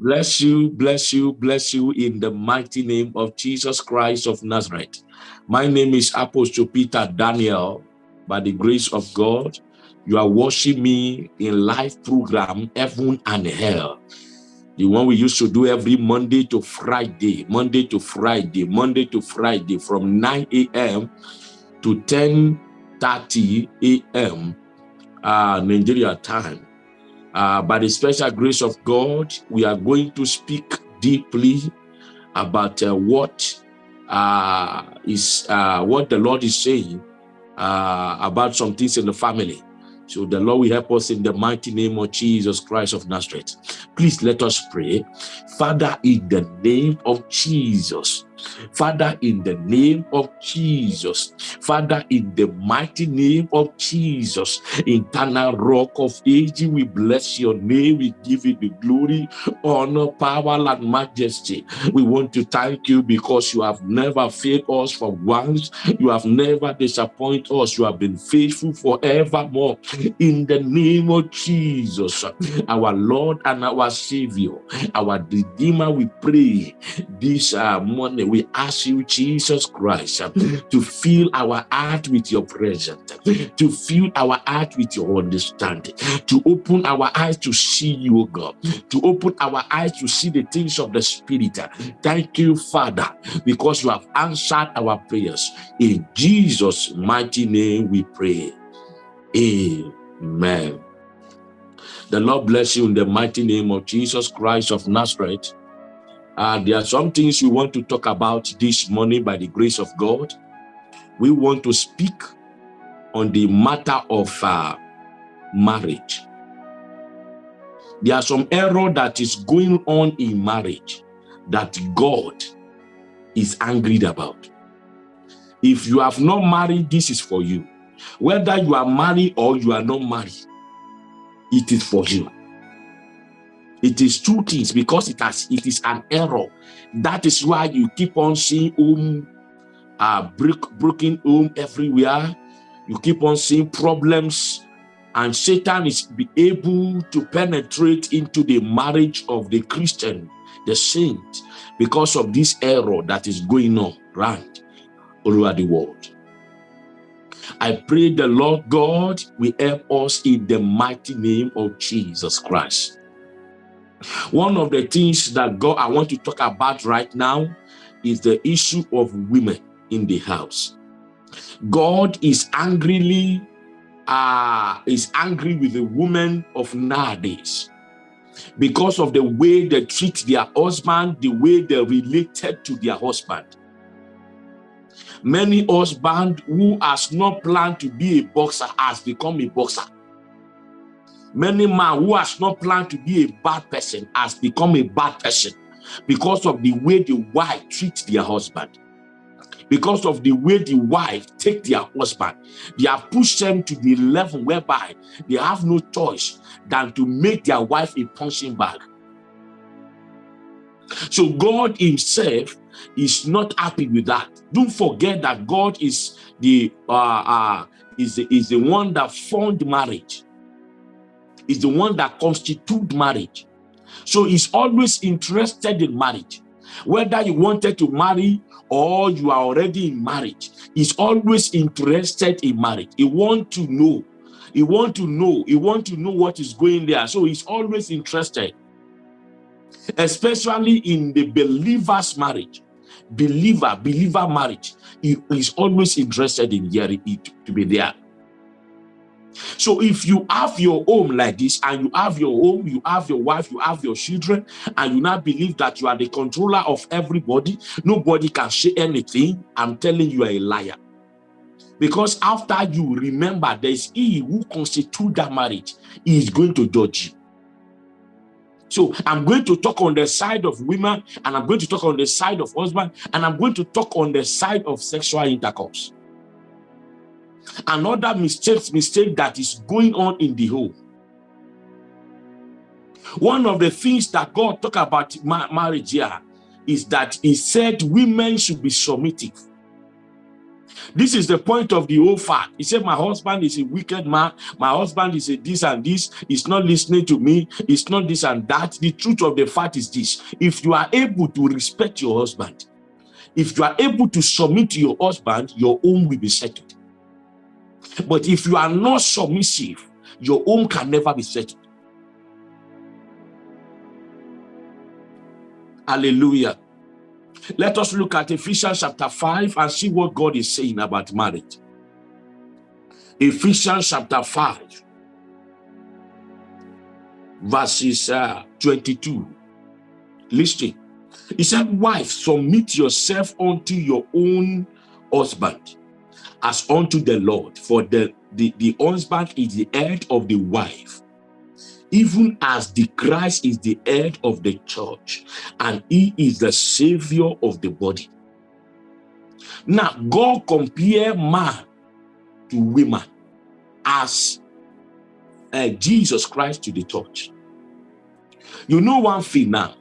Bless you, bless you, bless you in the mighty name of Jesus Christ of Nazareth. My name is Apostle Peter Daniel. By the grace of God, you are watching me in live program Heaven and Hell. The one we used to do every Monday to Friday, Monday to Friday, Monday to Friday from 9 a.m. to 10.30 a.m. Uh, Nigeria time. Uh, by the special grace of God, we are going to speak deeply about uh, what uh, is uh, what the Lord is saying uh, about some things in the family. So the Lord will help us in the mighty name of Jesus Christ of Nazareth. Please let us pray. Father, in the name of Jesus, Father, in the name of Jesus, Father, in the mighty name of Jesus, eternal rock of ages, we bless your name. We give you the glory, honor, power, and majesty. We want to thank you because you have never failed us for once. You have never disappointed us. You have been faithful forevermore. In the name of Jesus, our Lord and our Savior, our Redeemer, we pray this uh, morning we ask you, Jesus Christ, to fill our heart with your presence, to fill our heart with your understanding, to open our eyes to see you, God, to open our eyes to see the things of the Spirit. Thank you, Father, because you have answered our prayers. In Jesus' mighty name we pray. Amen. The Lord bless you in the mighty name of Jesus Christ of Nazareth. Uh, there are some things we want to talk about this morning by the grace of God. We want to speak on the matter of uh, marriage. There are some error that is going on in marriage that God is angry about. If you have not married, this is for you. Whether you are married or you are not married, it is for you. It is two things because it has it is an error. That is why you keep on seeing home uh break, broken home everywhere. You keep on seeing problems, and Satan is be able to penetrate into the marriage of the Christian, the saint, because of this error that is going on right all over the world. I pray the Lord God will help us in the mighty name of Jesus Christ. One of the things that God I want to talk about right now is the issue of women in the house. God is angrily uh, is angry with the women of nowadays because of the way they treat their husband, the way they related to their husband. Many husband who has not planned to be a boxer has become a boxer Many man who has not planned to be a bad person has become a bad person because of the way the wife treats their husband. Because of the way the wife take their husband, they have pushed them to the level whereby they have no choice than to make their wife a punching bag. So God himself is not happy with that. Don't forget that God is the uh, uh, is the, is the one that formed marriage is the one that constitute marriage. So he's always interested in marriage. Whether you wanted to marry or you are already in marriage, he's always interested in marriage. He want to know. He want to know. He want to know what is going there. So he's always interested, especially in the believer's marriage. Believer, believer marriage. He is always interested in hearing it to be there. So if you have your home like this and you have your home, you have your wife, you have your children, and you now believe that you are the controller of everybody, nobody can say anything, I'm telling you are a liar. Because after you remember there's he who constitute that marriage, he is going to judge you. So I'm going to talk on the side of women, and I'm going to talk on the side of husband, and I'm going to talk on the side of sexual intercourse another mistake mistake that is going on in the home one of the things that god talk about marriage here is that he said women should be submissive This is the point of the whole fact. He said, My husband is a wicked man. My husband is a this and this. He's not listening to me. It's not this and that. The truth of the fact is this if you are able to respect your husband, if you are able to submit to your husband, your home will be settled. But if you are not submissive, your home can never be settled. Hallelujah. Let us look at Ephesians chapter 5 and see what God is saying about marriage. Ephesians chapter 5, verses uh, 22. Listen. He said, Wife, submit yourself unto your own husband as unto the Lord. For the, the, the husband is the head of the wife, even as the Christ is the head of the church, and he is the savior of the body. Now, God compare man to women as uh, Jesus Christ to the church. You know one thing now,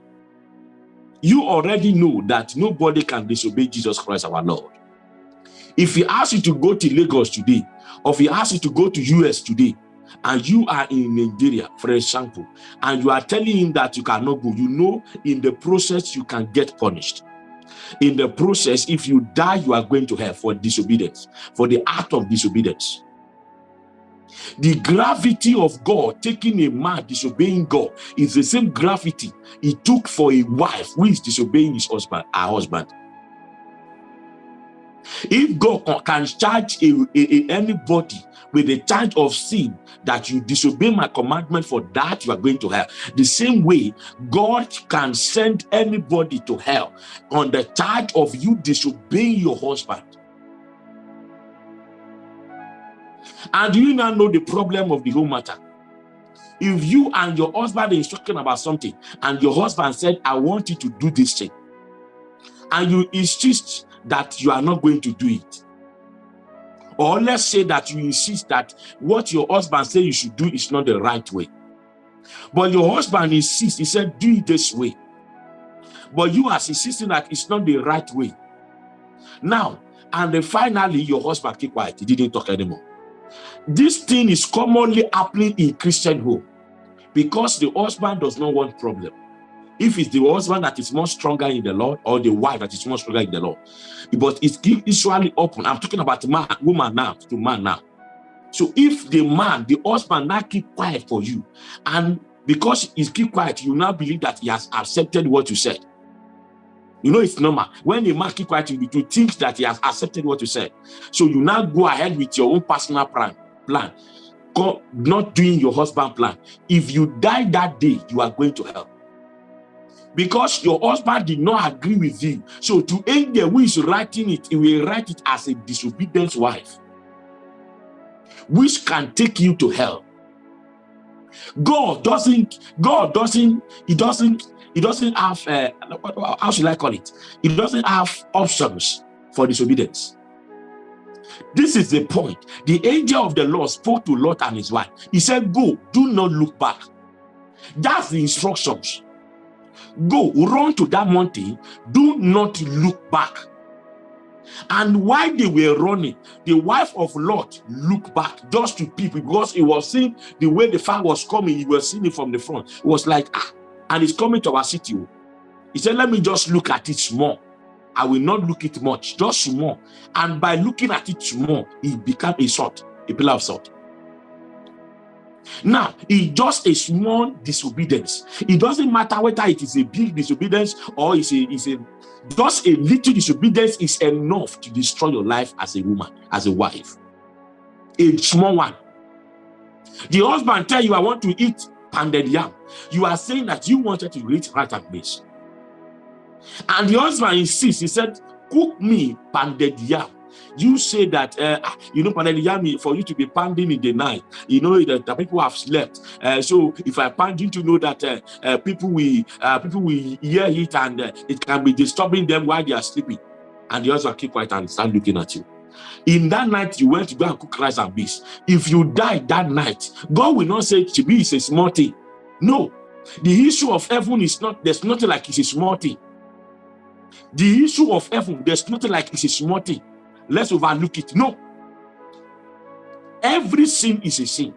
you already know that nobody can disobey Jesus Christ our Lord. If he asks you to go to Lagos today, or if he asks you to go to US today, and you are in Nigeria, for example, and you are telling him that you cannot go, you know in the process you can get punished. In the process, if you die, you are going to hell for disobedience, for the act of disobedience. The gravity of God taking a man disobeying God is the same gravity he took for a wife who is disobeying his husband, her husband. If God can charge a, a, a, anybody with the charge of sin that you disobey my commandment for that you are going to hell. The same way god can send anybody to hell on the charge of you disobeying your husband. And do you now know the problem of the whole matter? If you and your husband is talking about something and your husband said i want you to do this thing and you insist that you are not going to do it or let's say that you insist that what your husband say you should do is not the right way. But your husband insists, he said, do it this way. But you are insisting that it's not the right way. Now, and then finally, your husband keep quiet. He didn't talk anymore. This thing is commonly happening in Christian home because the husband does not want problem if it's the husband that is more stronger in the Lord or the wife that is more stronger in the Lord. But it's usually open. I'm talking about man, woman now to man now. So if the man, the husband now keep quiet for you, and because he's keep quiet, you now believe that he has accepted what you said. You know it's normal. When a man keep quiet, you, you think that he has accepted what you said. So you now go ahead with your own personal plan, plan, not doing your husband plan. If you die that day, you are going to hell because your husband did not agree with you. So to angel who is writing it, he will write it as a disobedient wife, which can take you to hell. God doesn't, God doesn't, he doesn't, he doesn't have, uh, how should I call it? He doesn't have options for disobedience. This is the point. The angel of the Lord spoke to Lot and his wife. He said, go, do not look back. That's the instructions. Go, run to that mountain. Do not look back. And while they were running, the wife of Lot looked back just to people because he was seeing the way the fire was coming. He was seeing it from the front. It was like, ah, and it's coming to our city. He said, let me just look at it small. I will not look it much, just small. And by looking at it small, it became a salt, a pillar of salt. Now, it's just a small disobedience. It doesn't matter whether it is a big disobedience or it's a, it's a just a little disobedience is enough to destroy your life as a woman, as a wife. A small one. The husband tell you, I want to eat pounded yam. You are saying that you wanted to eat rat and beans. And the husband insists, he said, cook me pounded yam you say that uh, you know for you to be pounding in the night you know that, the people have slept. Uh, so if i pound you to know that uh, uh, people will uh, people will hear it and uh, it can be disturbing them while they are sleeping? And the husband keep quiet and stand looking at you. In that night you went to go and cook rice and beans. If you die that night god will not say chibi is a small thing. No. The issue of heaven is not there's nothing like it's a small thing. The issue of heaven there's nothing like it's a small thing let's overlook it. No. Every sin is a sin.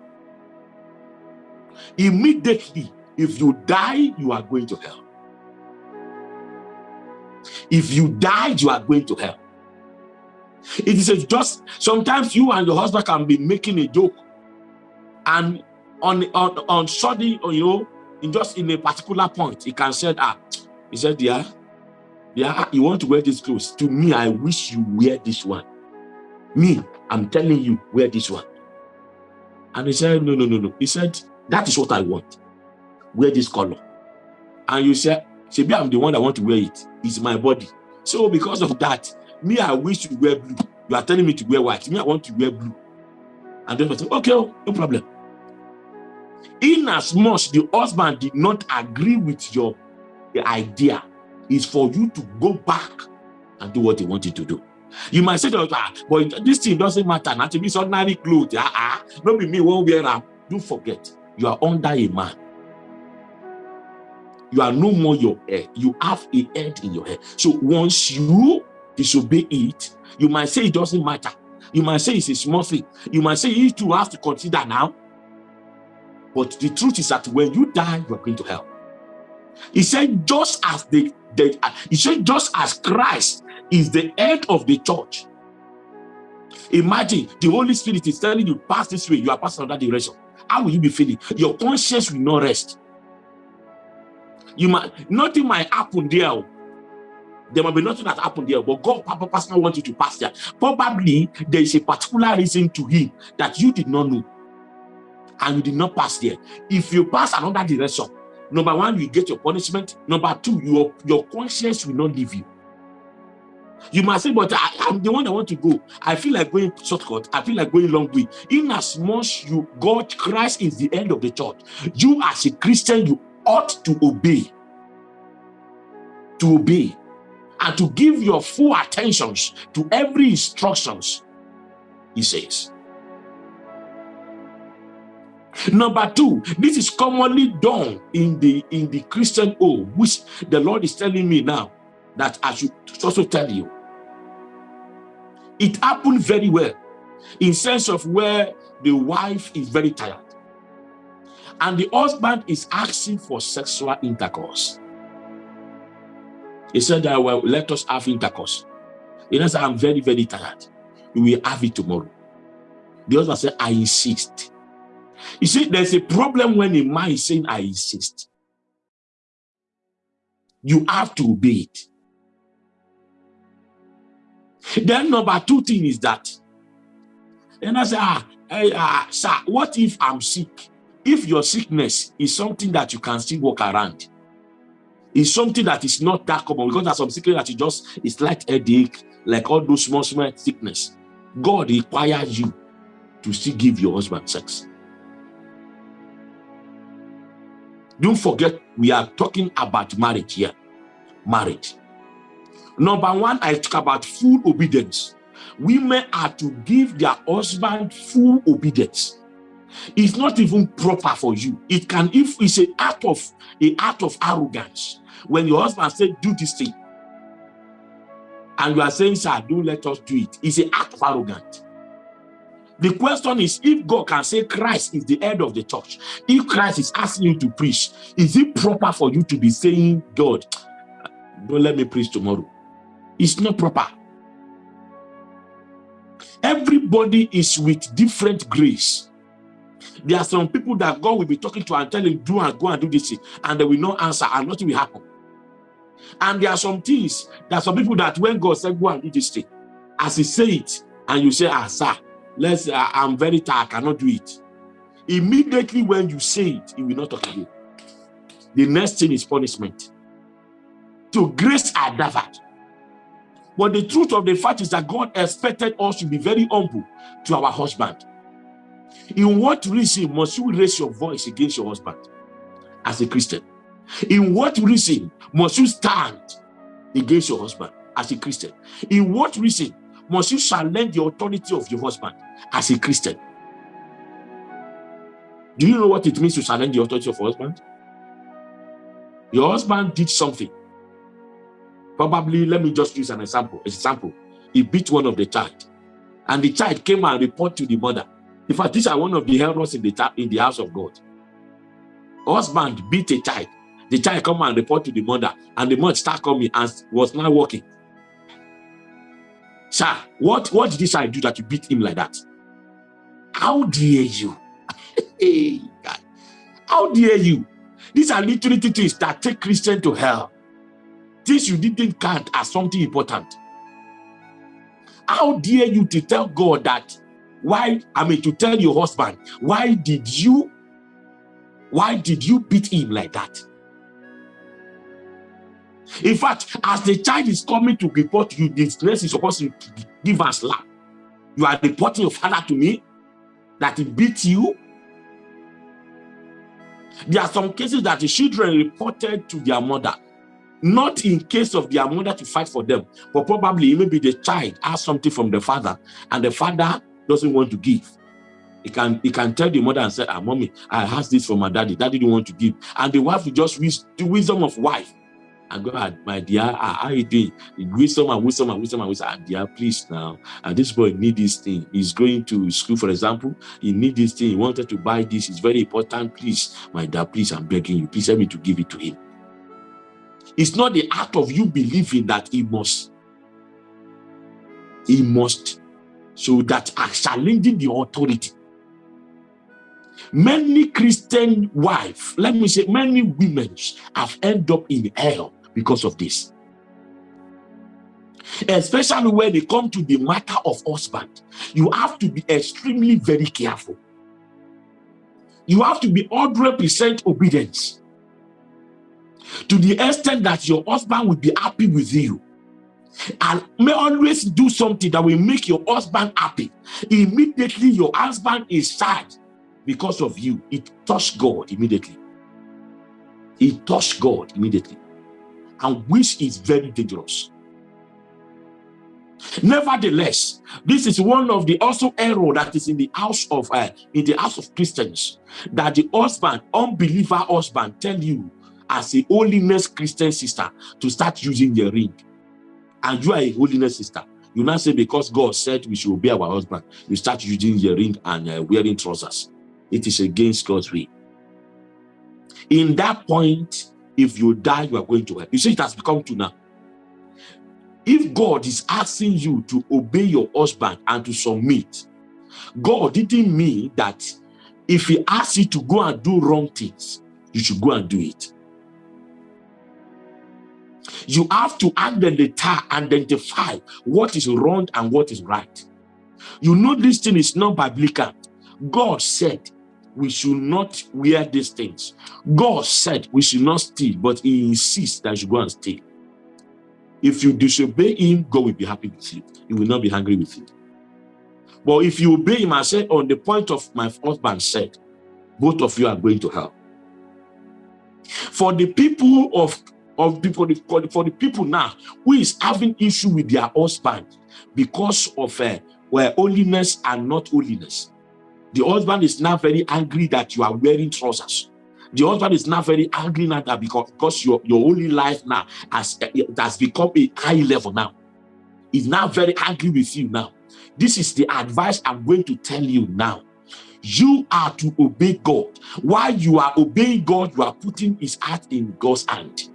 Immediately, if you die, you are going to hell. If you die, you are going to hell. It is just sometimes you and your husband can be making a joke, and on on on sudden, you know, in just in a particular point, he can say, "Ah, he said, yeah, yeah, you want to wear this clothes. To me, I wish you wear this one. Me, I'm telling you, wear this one." And he said, "No, no, no, no." He said, "That is what I want. Wear this color." And you said, "Maybe I'm the one that want to wear it. It's my body." So because of that, me, I wish to wear blue. You are telling me to wear white. Me, I want to wear blue. And then I say, okay, oh, no problem. In as much the husband did not agree with your idea, is for you to go back and do what he wanted to do. You might say, ah, but this thing doesn't matter. Not to be ordinary clothes. Ah, ah, not be me won't wear them. Don't forget, you are under a man. You are no more your head. You have a head in your head. So once you disobey it, you might say it doesn't matter. You might say it's a small thing. You might say you two have to consider now. But the truth is that when you die, you are going to hell. He said, just as the, the he said, just as Christ is the head of the church. Imagine the Holy Spirit is telling you, pass this way, you are passing another direction. How will you be feeling? Your conscience will not rest. You might nothing might happen there oh. there might be nothing that happened there, but God Pastor wants you to pass there. Probably there is a particular reason to him that you did not know. And you did not pass there. If you pass another direction, number one, you get your punishment. Number two, your, your conscience will not leave you. You might say, but I, am the one that want to go. I feel like going shortcut. I feel like going long way. In as much you, God, Christ is the end of the church. You as a Christian, you ought to obey. To obey and to give your full attentions to every instructions, he says. Number two, this is commonly done in the in the Christian home, which the Lord is telling me now that I should also tell you. It happened very well in sense of where the wife is very tired and the husband is asking for sexual intercourse. He said, that, well, let us have intercourse. He said, I'm very, very tired. We will have it tomorrow. The husband said, I insist. You see, there's a problem when a man is saying, I insist. You have to obey it. Then number two thing is that, and I say, ah, hey, uh, sir, what if I'm sick? If your sickness is something that you can still walk around, is something that is not that common because there's some sickness that you just it's like headache, like all those small, small sickness. God requires you to still give your husband sex. Don't forget, we are talking about marriage here. Marriage. Number one, I talk about full obedience. Women are to give their husband full obedience. It's not even proper for you. It can, if it's an act of a act of arrogance, when your husband said, do this thing, and you are saying, sir, don't let us do it, it's an act of arrogance. The question is, if God can say Christ is the head of the church, if Christ is asking you to preach, is it proper for you to be saying, God, don't let me preach tomorrow? It's not proper. Everybody is with different grace. There are some people that God will be talking to and telling, do and go and do this, and they will not answer, and nothing will happen. And there are some things, are some people that when God said, go and do this thing, as he say it, and you say, ah, sir, let's, uh, I'm very tired, I cannot do it. Immediately when you say it, he will not talk again. The next thing is punishment. To grace are diverted. But the truth of the fact is that God expected us to be very humble to our husband. In what reason must you raise your voice against your husband as a Christian? In what reason must you stand against your husband as a Christian? In what reason must you challenge the authority of your husband as a Christian? Do you know what it means to challenge the authority of your husband? Your husband did something. Probably, let me just use an example. Example. he beat one of the child. And the child came and report to the mother. In fact, these are one of the errors in the, in the house of God. Husband beat a child. The child come and report to the mother. And the mother start coming and was not working. Sir, what, what did this I do that you beat him like that? How dare you? How dare you? These are literally things that take Christian to hell. Things you didn't count as something important. How dare you to tell God that why, I mean, to tell your husband, why did you, why did you beat him like that? In fact, as the child is coming to report you, this nurse is supposed to give us slap. You are reporting your father to me that he beat you. There are some cases that the children reported to their mother not in case of their mother to fight for them, but probably maybe the child has something from the father and the father doesn't want to give. He can he can tell the mother and say, ah, mommy, I asked this from my daddy. Daddy didn't want to give. And the wife will just use the wisdom of wife. God, ah, my dear, ah, how you doing? Wisdom and wisdom and wisdom and wisdom. Ah, dear, please now. And this boy need this thing. He's going to school, for example. He need this thing. He wanted to buy this. It's very important. Please, my dad, please, I'm begging you. Please help me to give it to him. It's not the act of you believing that he must. He must. So that are challenging the authority. Many Christian wives, let me say, many women have ended up in hell because of this. Especially when they come to the matter of husband. You have to be extremely very careful. You have to be 100% obedience to the extent that your husband will be happy with you and may always do something that will make your husband happy immediately your husband is sad because of you it touched god immediately it touched god immediately and which is very dangerous nevertheless this is one of the also error that is in the house of uh, in the house of christians that the husband unbeliever husband tell you as a holiness Christian sister to start using the ring. And you are a holiness sister. You now say because God said we should obey our husband, you start using the ring and uh, wearing trousers. It is against God's way. In that point, if you die, you are going to hell. You see, it has become true now. If God is asking you to obey your husband and to submit, God didn't mean that if he asks you to go and do wrong things, you should go and do it. You have to identify what is wrong and what is right. You know this thing is not biblical. God said we should not wear these things. God said we should not steal, but he insists that you go and steal. If you disobey him, God will be happy with you. He will not be angry with you. But if you obey him, I said, on the point of my husband said, both of you are going to hell. For the people of of people for the people now who is having issue with their husband because of uh, well, holiness and not holiness. The husband is now very angry that you are wearing trousers. The husband is now very angry now that because, because your, your only life now has, uh, has become a high level now. He's now very angry with you now. This is the advice I'm going to tell you now. You are to obey God. While you are obeying God, you are putting his heart in God's hand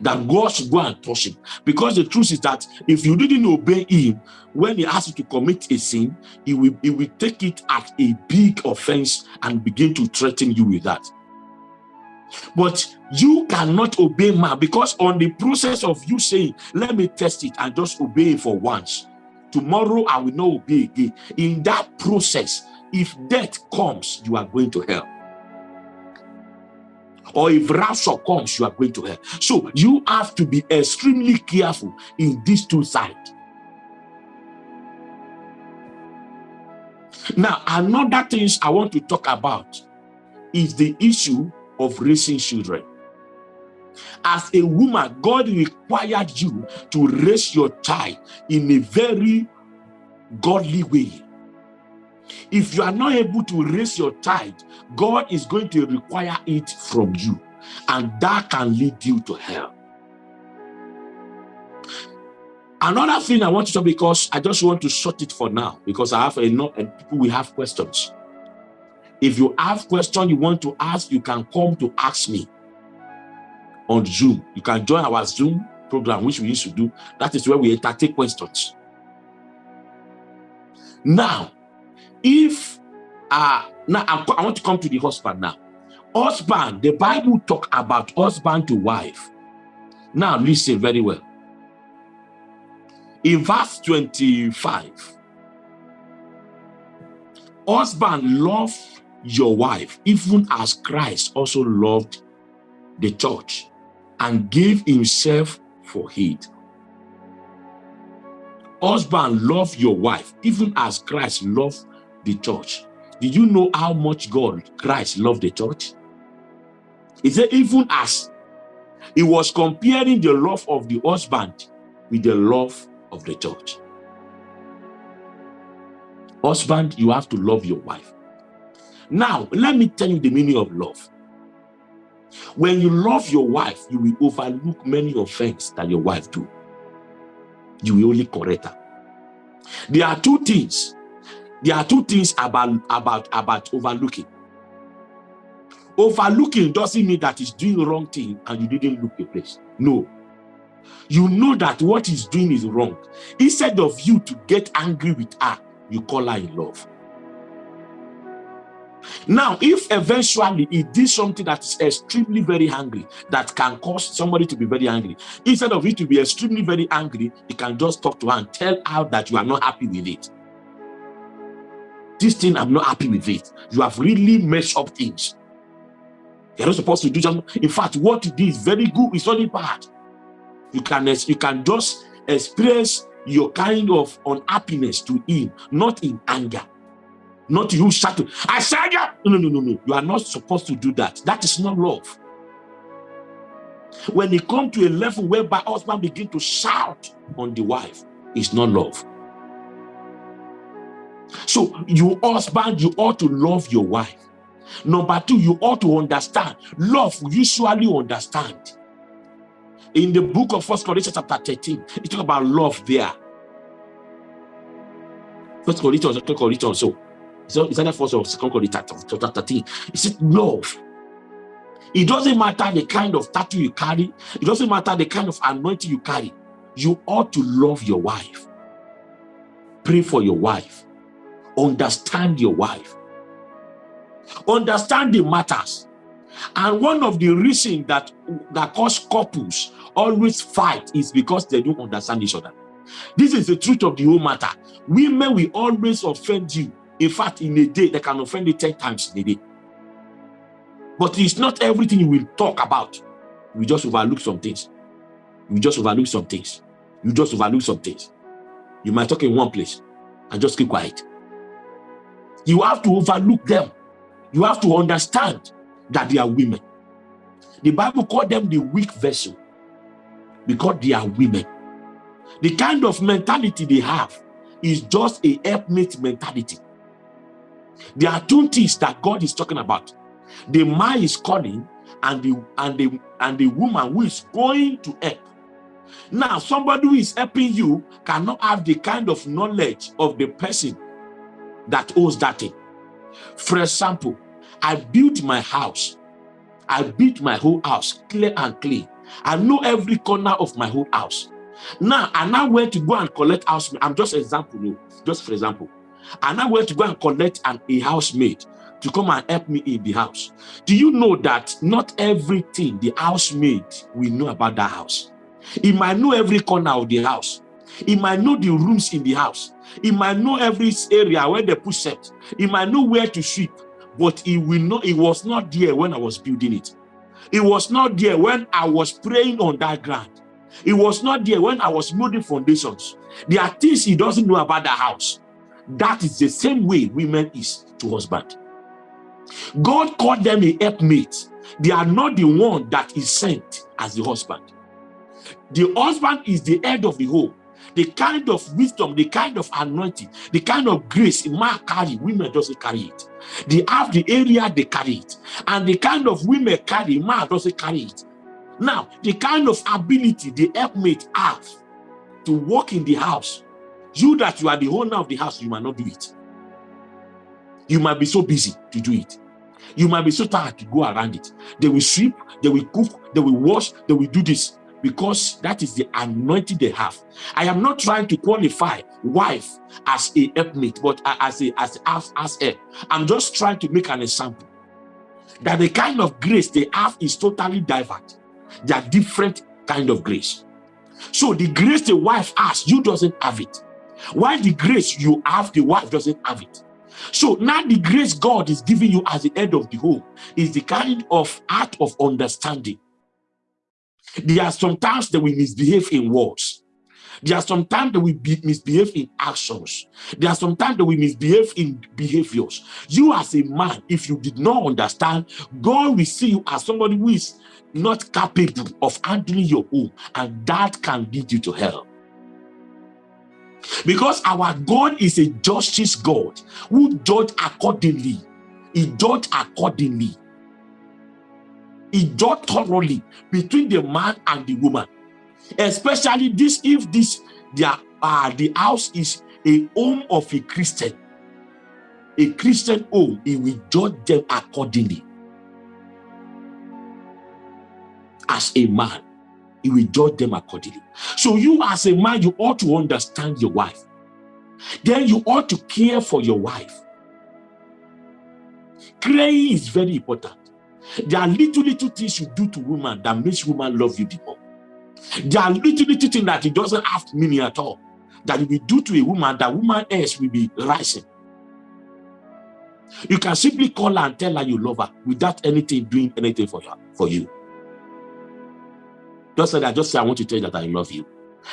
that God should go and touch him. Because the truth is that if you didn't obey him, when he asks you to commit a sin, he will, he will take it as a big offense and begin to threaten you with that. But you cannot obey man because on the process of you saying, let me test it and just obey for once. Tomorrow I will not obey again. In that process, if death comes, you are going to hell or if rapture comes, you are going to hell. So you have to be extremely careful in these two sides. Now, another things I want to talk about is the issue of raising children. As a woman, God required you to raise your child in a very godly way. If you are not able to raise your child, God is going to require it from you. And that can lead you to hell. Another thing I want to talk because I just want to short it for now because I have enough and people will have questions. If you have question you want to ask, you can come to ask me on Zoom. You can join our Zoom program, which we used to do. That is where we entertain questions. Now, if uh now I want to come to the husband now. Husband, the Bible talk about husband to wife. Now listen very well. In verse 25, husband love your wife, even as Christ also loved the church and gave himself for it. Husband, love your wife, even as Christ loved the church. Did you know how much God, Christ, loved the church? He said, even as he was comparing the love of the husband with the love of the church. Husband, you have to love your wife. Now, let me tell you the meaning of love. When you love your wife, you will overlook many offenses that your wife do. You will only correct her. There are two things. There are two things about, about, about overlooking. Overlooking doesn't mean that he's doing the wrong thing and you didn't look the place. No. You know that what he's doing is wrong. Instead of you to get angry with her, you call her in love. Now, if eventually he did something that is extremely very angry, that can cause somebody to be very angry, instead of it to be extremely very angry, you can just talk to her and tell her that you are not happy with it. This thing, I'm not happy with it. You have really messed up things. You're not supposed to do something. In fact, what did is very good. It's not bad. You can, you can just express your kind of unhappiness to him, not in anger. Not you shouting, I said ya. No, no, no, no. You are not supposed to do that. That is not love. When it come to a level whereby husband begin to shout on the wife, it's not love. So you husband, you ought to love your wife. Number two, you ought to understand. Love usually understand. In the book of First Corinthians chapter 13, it talk about love there. First Corinthians, Second Corinthians, so it's either first or second Corinthians chapter 13. It says love. It doesn't matter the kind of tattoo you carry. It doesn't matter the kind of anointing you carry. You ought to love your wife. Pray for your wife. Understand your wife. Understand the matters. And one of the reasons that, that cause couples always fight is because they don't understand each other. This is the truth of the whole matter. Women will always offend you in fact, in a day, they can offend you 10 times in a day. But it's not everything you will talk about. We just overlook some things. You just overlook some things. You just overlook some things. You might talk in one place and just keep quiet. You have to overlook them. You have to understand that they are women. The Bible called them the weak vessel because they are women. The kind of mentality they have is just a helpmate mentality. There are two things that God is talking about. The man is calling and the and the and the woman who is going to help. Now, somebody who is helping you cannot have the kind of knowledge of the person that owes that thing. For example, I built my house. I built my whole house clear and clean. I know every corner of my whole house. Now, I now went to go and collect house. I'm just example, no, just for example. I went to go and collect an, a housemaid to come and help me in the house. Do you know that not everything the housemaid will know about that house? He might know every corner of the house. He might know the rooms in the house. He might know every area where they put set. He might know where to sweep, but he will not. He was not there when I was building it. He was not there when I was praying on that ground. He was not there when I was building foundations. There are things he doesn't know about the house. That is the same way women is to husband. God called them a helpmate. They are not the one that is sent as the husband. The husband is the head of the home. The kind of wisdom, the kind of anointing, the kind of grace man carry, women doesn't carry it. They have the area they carry it. And the kind of women carry, man doesn't carry it. Now, the kind of ability the helpmate have to work in the house, you that you are the owner of the house, you might not do it. You might be so busy to do it. You might be so tired to go around it. They will sweep, they will cook, they will wash, they will do this because that is the anointing they have. I am not trying to qualify wife as a helpmate, but as a as as, as a. I'm just trying to make an example that the kind of grace they have is totally diverse. They are different kind of grace. So the grace the wife has, you doesn't have it. While the grace you have, the wife doesn't have it. So now the grace God is giving you as the head of the home is the kind of art of understanding. There are sometimes that we misbehave in words. There are sometimes that we be, misbehave in actions. There are sometimes that we misbehave in behaviors. You as a man, if you did not understand, God will see you as somebody who is not capable of handling your own, and that can lead you to hell. Because our God is a justice God who judge accordingly. He judge accordingly. He judge thoroughly between the man and the woman. Especially this if this their uh, the house is a home of a Christian. A Christian home, he will judge them accordingly. As a man, he will judge them accordingly. So you as a man, you ought to understand your wife. Then you ought to care for your wife. Caring is very important. There are little, little things you do to woman that makes woman love you the more. There are little, little things that it doesn't have meaning at all. That you will do to a woman, that woman else will be rising. You can simply call her and tell her you love her without anything doing anything for her, for you. Just say that, just say, I want to tell you that I love you.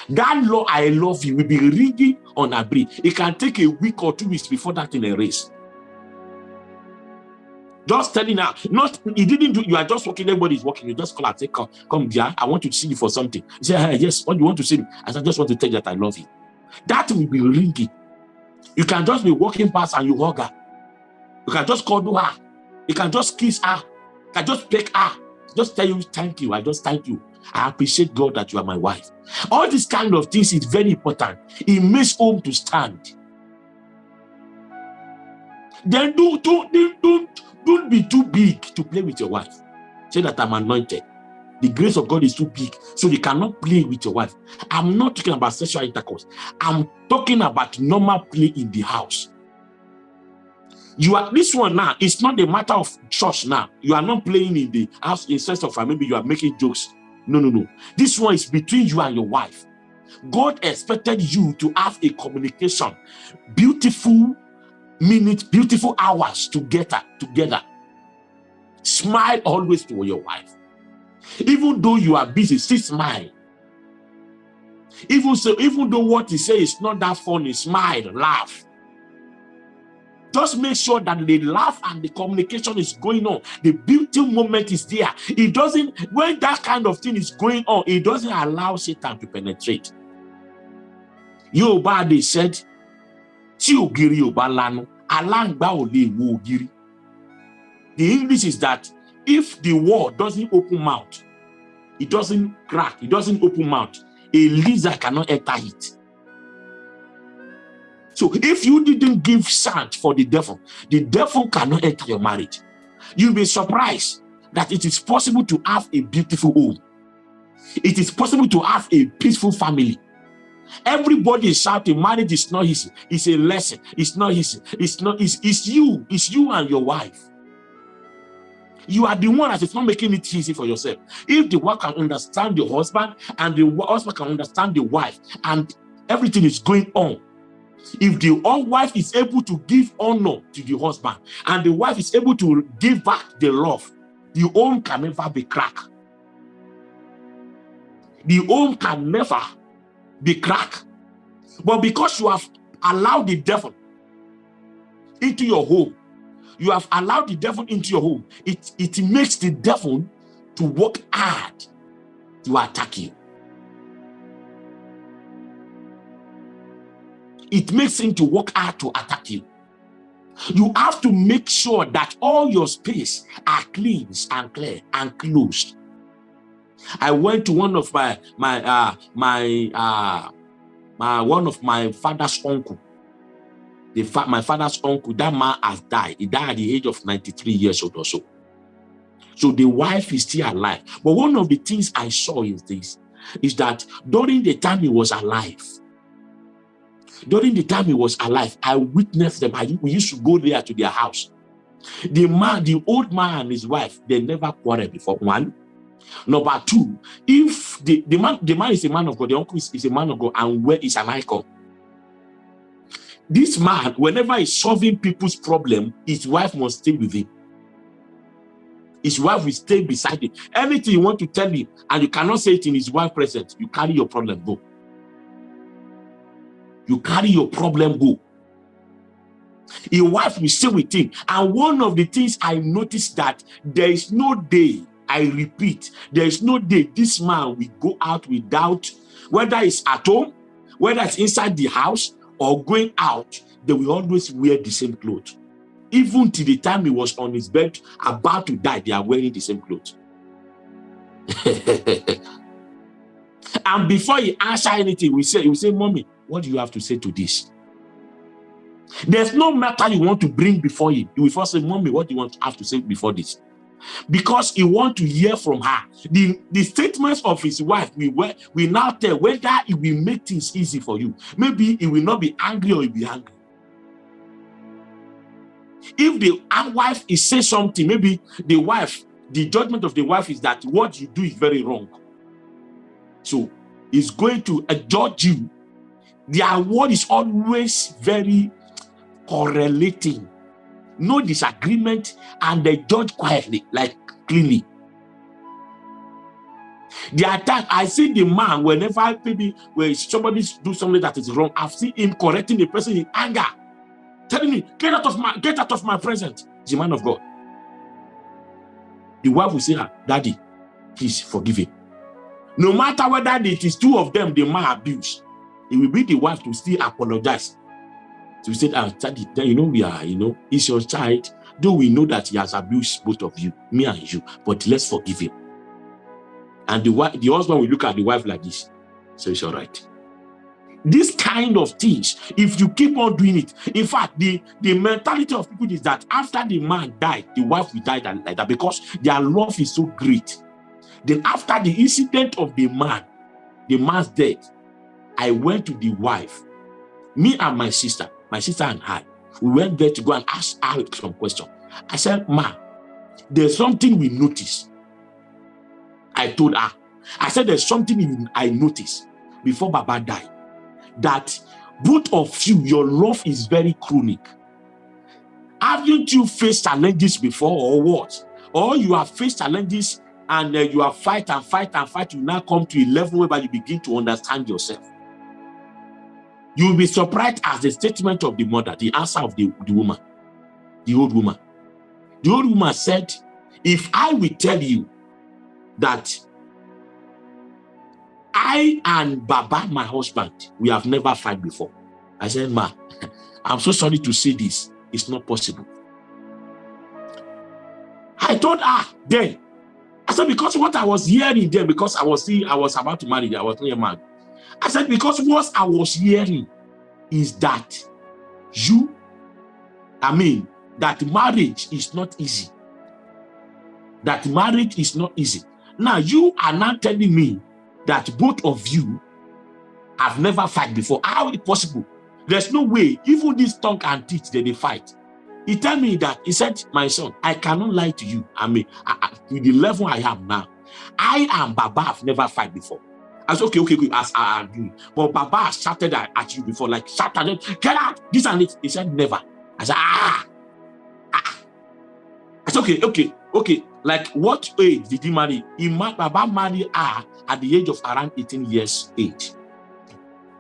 That law, I love you, will be ringing on a breath. It can take a week or two weeks before that in a race. Just telling her, not he didn't do, you are just walking, everybody's walking. You just call her, say, come, come, dear, I want to see you for something. Say, hey, eh, yes, what do you want to see me? I said, just want to tell you that I love you. That will be ringing. You can just be walking past and you hug her. You can just call her. You can just kiss her. You can just pick her. Just tell you, thank you. I just thank you. I appreciate God that you are my wife. All these kind of things is very important. It makes home to stand. Then do, don't, don't, don't be too big to play with your wife. Say that I'm anointed. The grace of God is too big, so you cannot play with your wife. I'm not talking about sexual intercourse. I'm talking about normal play in the house. You are this one now. It's not a matter of church now. You are not playing in the house in sense of maybe you are making jokes no, no, no. This one is between you and your wife. God expected you to have a communication, beautiful minutes, beautiful hours together, together. Smile always to your wife. Even though you are busy, still smile. Even so, even though what he says is not that funny, smile, laugh. Just make sure that the laugh and the communication is going on. The beauty moment is there. It doesn't, when that kind of thing is going on, it doesn't allow Satan to penetrate. Yorùbá they said, tí ògiri ò bá lanu, aláǹgbá ò wo. The English is that if the wall doesn't open mouth, it doesn't crack, it doesn't open mouth, a lizard cannot enter it. So if you didn't give sand for the devil, the devil cannot enter your marriage. You'll be surprised that it is possible to have a beautiful home. It is possible to have a peaceful family. Everybody is shouting, marriage is not easy. It's a lesson. It's not easy. It's not, it's, it's you. It's you and your wife. You are the one that is not making it easy for yourself. If the wife can understand the husband and the husband can understand the wife and everything is going on, if the wife is able to give honor to the husband and the wife is able to give back the love, the home can never be cracked. The home can never be cracked. But because you have allowed the devil into your home, you have allowed the devil into your home, it, it makes the devil to work hard to attack you. it makes him to work hard to attack you. You have to make sure that all your space are clean and clear and closed. I went to one of my my uh my uh my one of my father's uncle, the fa my father's uncle, that man has died. He died at the age of 93 years old or so. So the wife is still alive. But one of the things I saw is this, is that during the time he was alive, during the time he was alive, I witnessed them. I, we used to go there to their house. The man, the old man and his wife, they never quarreled before. One. Number two, if the, the man the man is a man of God, the uncle is, is a man of God, and where is an icon. This man, whenever he's solving people's problem, his wife must stay with him. His wife will stay beside him. Anything you want to tell him, and you cannot say it in his wife presence, you carry your problem, go. You carry your problem, go. Your wife will stay with him. And one of the things I noticed that there is no day, I repeat, there is no day this man will go out without, whether it's at home, whether it's inside the house or going out, they will always wear the same clothes. Even till the time he was on his bed, about to die, they are wearing the same clothes. and before he answer anything, we say, we say, Mommy, what do you have to say to this? There's no matter you want to bring before him. You will first say, Mommy, what do you want to have to say before this? Because he want to hear from her. The, the statements of his wife we will, we now tell whether it will make things easy for you. Maybe he will not be angry or he will be angry. If the wife is say something, maybe the wife, the judgment of the wife is that what you do is very wrong. So he's going to judge you. Their word is always very correlating. No disagreement, and they judge quietly, like cleanly. The attack, I see the man whenever maybe when somebody do something that is wrong, I've seen him correcting the person in anger telling me, get out of my get out of my presence. The man of God. The wife will say, ah, Daddy, please forgive him. No matter whether it is two of them they might abuse, it will be the wife to still apologize. So we said, ah, Daddy, you know we are, you know, it's your child. Though we know that he has abused both of you, me and you, but let's forgive him. And the wife, the husband will look at the wife like this. So it's all right. This kind of things, if you keep on doing it, in fact, the, the mentality of people is that after the man died, the wife will die like that because their love is so great. Then after the incident of the man, the man's death, I went to the wife, me and my sister, my sister and I, we went there to go and ask her some question. I said, ma, there's something we noticed. I told her, I said, there's something I noticed before Baba died that both of you, your love is very chronic. Haven't you faced challenges before or what? Or you have faced challenges and uh, you have fight and fight and fight, you now come to a level where you begin to understand yourself. You will be surprised as the statement of the mother, the answer of the, the woman, the old woman. The old woman said, if I will tell you that I and Baba, my husband, we have never fight before. I said, Ma, I'm so sorry to say this. It's not possible. I told her then, I said, because what I was hearing then, because I was seeing, I was about to marry, I was not a man. I said, because what I was hearing is that you, I mean, that marriage is not easy. That marriage is not easy. Now, you are not telling me that both of you have never fight before. How is it possible? There's no way. Even this tongue and teeth, they, they fight. He tell me that, he said, my son, I cannot lie to you. I mean, I, I, with the level I am now, I and Baba have never fight before. I said, okay, okay, okay, as I agree. But Baba has shouted at you before, like, shouted, get out, this and it. He said, never. I said, ah, ah. I said, okay, okay, okay. Like, what age did he marry? He married, Baba married her at the age of around 18 years age.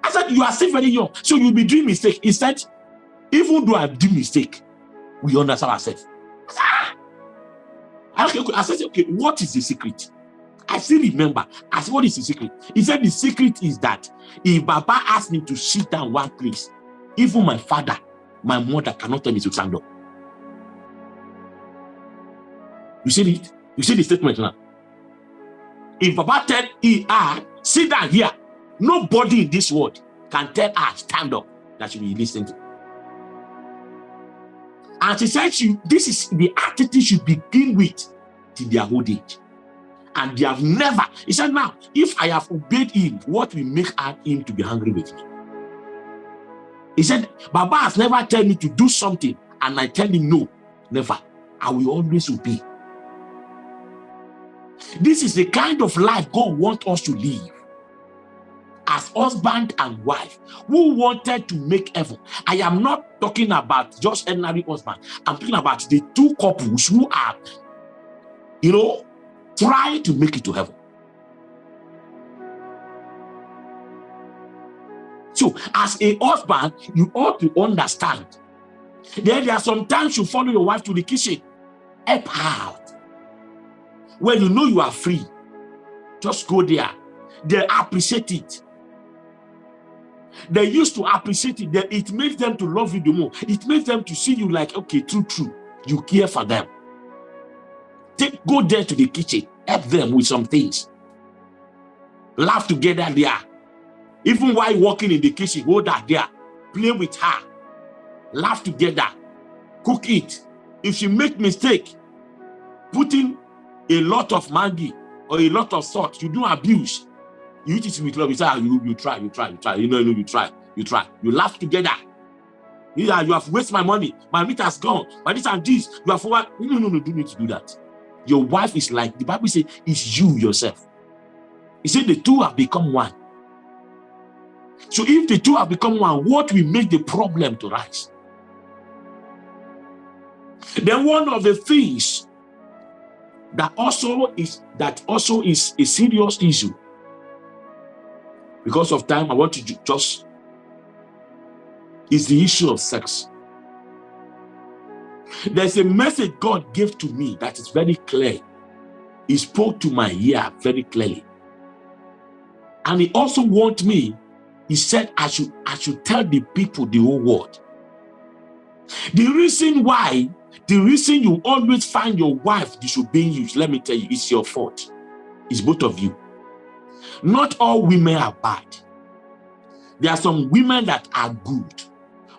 I said, you are still very young, so you'll be doing mistake. He said, even though I do mistake, we understand ourselves. Ah! I, okay, okay. I said, okay, what is the secret? I still remember. I said, what is the secret? He said, the secret is that if Baba asked me to sit down one place, even my father, my mother cannot tell me to stand up. You see it? You see the statement now? If Baba tell ER, sit down here, nobody in this world can tell her stand up that she will listen to. And she said she, this is the attitude she begin with till their old age. And they have never, he said, now, if I have obeyed him, what will make him to be angry with me? He said, Baba has never told me to do something, and I tell him no, never. I will always obey. This is the kind of life God wants us to live as husband and wife who wanted to make heaven. I am not talking about just ordinary husband. I'm talking about the two couples who are, you know, trying to make it to heaven. So, as a husband, you ought to understand. Then there are sometimes you follow your wife to the kitchen, help out. When you know you are free, just go there. They appreciate it. They used to appreciate it. It makes them to love you the more. It makes them to see you like, okay, true, true. You care for them. Take, go there to the kitchen. Help them with some things. Laugh together there. Even while walking in the kitchen, hold her there. Play with her. Laugh together. Cook it. If she make mistake, putting a lot of Maggi or a lot of salt, you do abuse. You eat it with love. You say, ah, you, you try, you try, you try. You know, you know, you try, you try. You laugh together. Yeah, you have wasted my money. My meat has gone. My this and this. You have forward. No, no, no, do need to do that. Your wife is like the Bible says, it's you yourself. He said the two have become one. So if the two have become one, what will make the problem to rise? Then one of the things that also is that also is a serious issue. Because of time, I want to just is the issue of sex. There's a message God gave to me that is very clear. He spoke to my ear very clearly. And he also warned me, he said, I should, I should tell the people the whole world. The reason why, the reason you always find your wife disobeying you, let me tell you, it's your fault. It's both of you. Not all women are bad. There are some women that are good.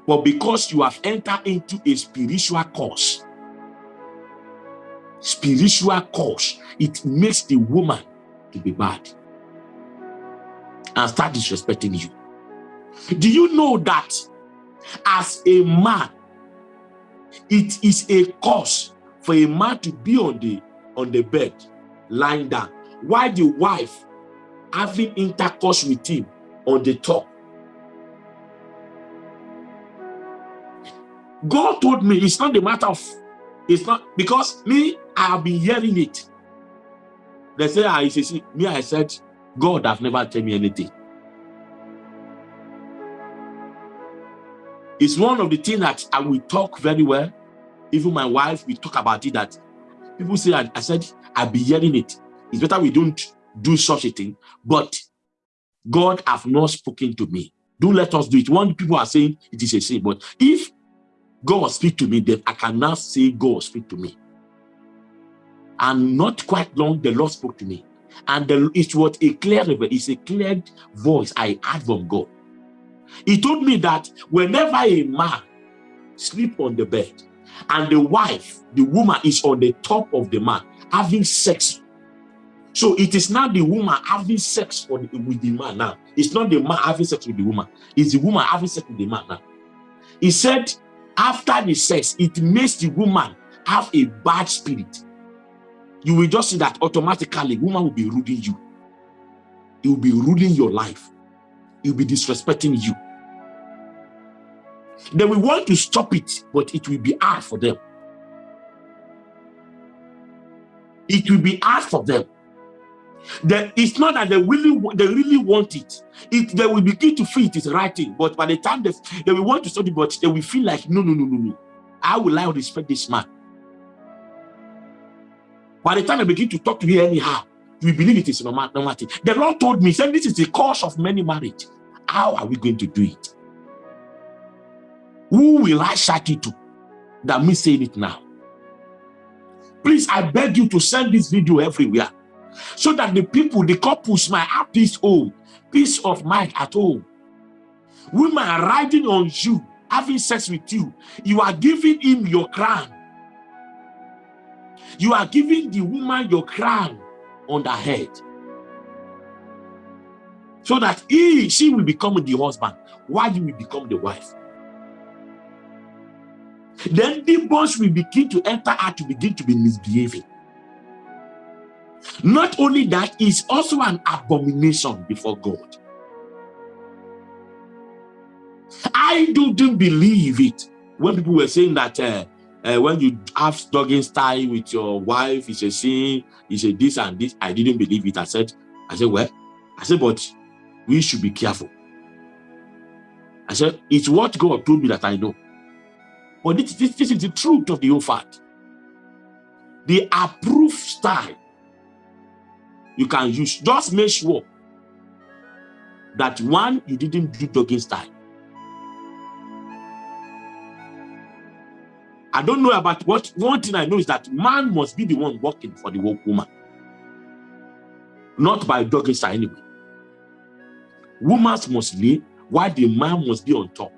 But because you have entered into a spiritual course, spiritual course, it makes the woman to be bad. And start disrespecting you. Do you know that as a man, it is a cause for a man to be on the on the bed, lying down, while the wife having intercourse with him on the top God told me it's not the matter of, it's not, because me, I have been hearing it. They say, ah, I say, me, I said, God have never told me anything. It's one of the things that I will talk very well. Even my wife, we talk about it that people say, I, I said, I've been hearing it. It's better we don't do such a thing. But God have not spoken to me. Do let us do it. One people are saying it is a sin. But if God speak to me, then I can now say, God speak to me. And not quite long, the Lord spoke to me. And the, it was a clear, it's a clear voice I heard from God. He told me that whenever a man sleep on the bed and the wife, the woman is on the top of the man having sex. So it is not the woman having sex the, with the man now. It's not the man having sex with the woman. It's the woman having sex with the man now. He said after the sex, it makes the woman have a bad spirit. You will just see that automatically, woman will be ruling you. It will be ruling your life. It will be disrespecting you. They will want to stop it, but it will be hard for them. It will be hard for them. It's not that they really they really want it. It they will begin to feel it is right thing, but by the time they, they will want to study, but they will feel like no, no, no, no, no. I will I respect this man? By the time I begin to talk to you anyhow, we believe it is normal, normal thing. The Lord told me, said this is the cause of many marriage. How are we going to do it? Who will I shout it to? That me saying it now. Please, I beg you to send this video everywhere so that the people, the couples might have peace home, peace of mind at home. Women are riding on you, having sex with you. You are giving him your crown. You are giving the woman your crown on the head. So that he, she will become the husband, while you will become the wife. Then demons will begin to enter her to begin to be misbehaving. Not only that, is also an abomination before God. I didn't believe it when people were saying that uh, uh, when you have dogging style with your wife, it's a sin, it's a this and this. I didn't believe it. I said, I said, well, I said, but we should be careful. I said, it's what God told me that I know. But this, this, this is the truth of the whole fact. The approved style you can use, just make sure that one, you didn't do dogging style. I don't know about what one thing I know is that man must be the one working for the woman, not by dogging style anyway. Women must lay the man must be on top.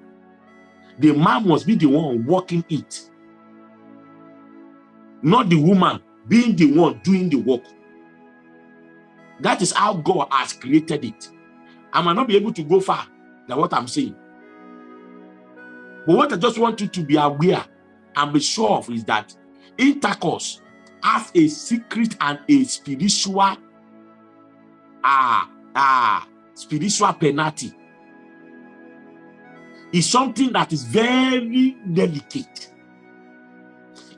The man must be the one working it, not the woman being the one doing the work. That is how God has created it. I might not be able to go far than what I'm saying. But what I just want you to be aware and be sure of is that intercourse has a secret and a spiritual uh, uh, spiritual penalty. It's something that is very delicate.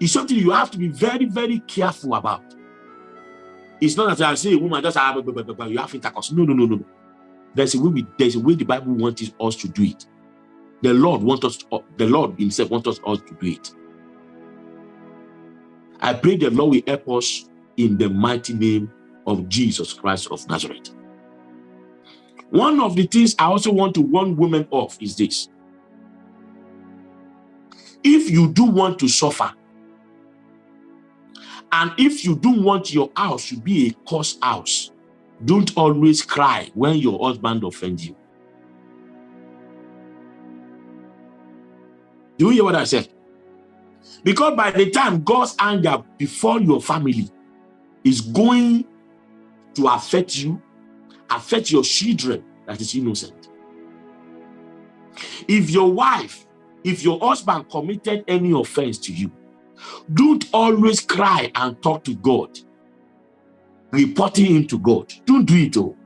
It's something you have to be very, very careful about. It's not that I say a woman just have you have intercourse. No, no, no, no. There's a way. there's a way the Bible wants us to do it. The Lord wants us. To, the Lord Himself wants us all to do it. I pray the Lord will help us in the mighty name of Jesus Christ of Nazareth. One of the things I also want to warn women of is this. If you do want to suffer, and if you don't want your house to be a curse house, don't always cry when your husband offends you. Do you hear what I said? Because by the time God's anger before your family is going to affect you, affect your children that is innocent. If your wife, if your husband committed any offense to you, don't always cry and talk to God, reporting him to God. Don't do it all.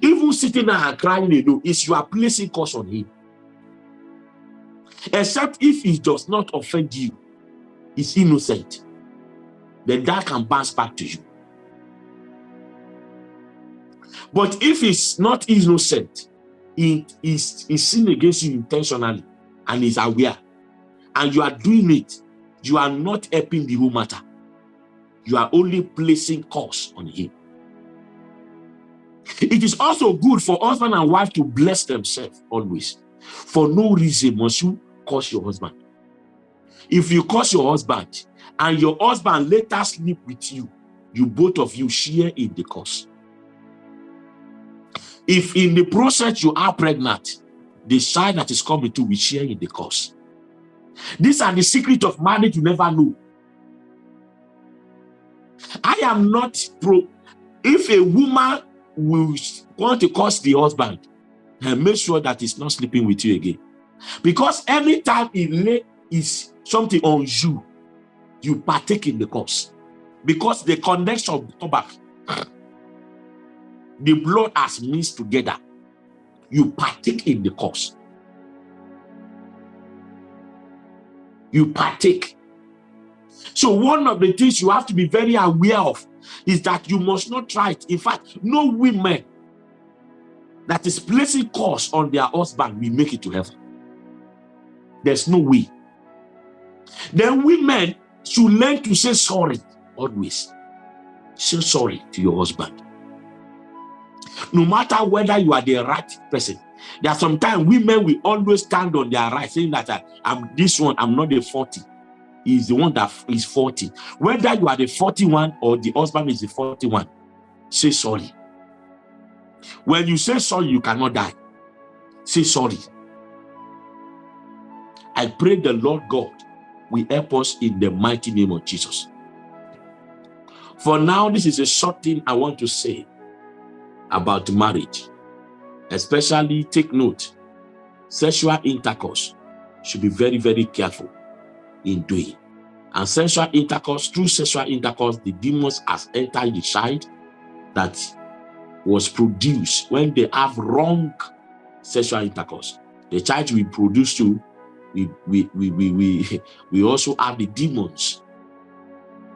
Even sitting there and crying alone is you are placing curse on him. Except if he does not offend you is innocent, then that can bounce back to you. But if it's not innocent, it is sin against you intentionally and is aware, and you are doing it, you are not helping the whole matter. You are only placing curse on him. It is also good for husband and wife to bless themselves always. For no reason must you curse your husband. If you curse your husband and your husband later sleep with you, you both of you share in the curse. If in the process you are pregnant, the child that is coming to will share in the curse. These are the secret of marriage you never know. I am not pro. If a woman will want to curse the husband, and eh, make sure that he's not sleeping with you again. Because anytime he lay is something on you, you partake in the cause. Because the connection come back. The blood has mixed together. You partake in the cause. You partake. So one of the things you have to be very aware of is that you must not try it. In fact, no women that is placing curse on their husband will make it to heaven. There's no way. Then women should learn to say sorry always. Say sorry to your husband. No matter whether you are the right person. There are sometimes women will always stand on their right, saying that uh, I'm this one, I'm not the 40. He's the one that is 40. Whether you are the 41 or the husband is the 41, say sorry. When you say sorry, you cannot die. Say sorry. I pray the Lord God will help us in the mighty name of Jesus. For now, this is a short thing I want to say about marriage. Especially take note, sexual intercourse should be very, very careful in doing. And sexual intercourse, through sexual intercourse, the demons has entered the child that was produced when they have wrong sexual intercourse. The child we produce to, we, we, we, we, we, we also have the demons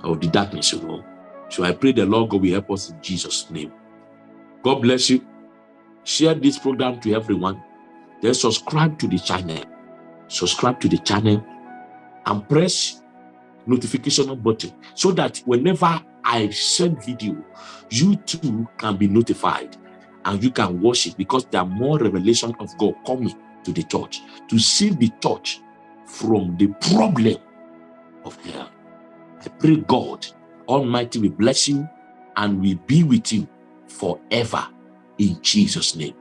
of the darkness, you know. So I pray the Lord God will help us in Jesus' name. God bless you. Share this program to everyone. Then subscribe to the channel. Subscribe to the channel and press notification button so that whenever I send video, you too can be notified and you can watch it because there are more revelation of God coming to the church to save the church from the problem of hell. I pray God Almighty will bless you and will be with you forever in Jesus' name.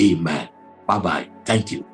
Amen. Bye-bye. Thank you.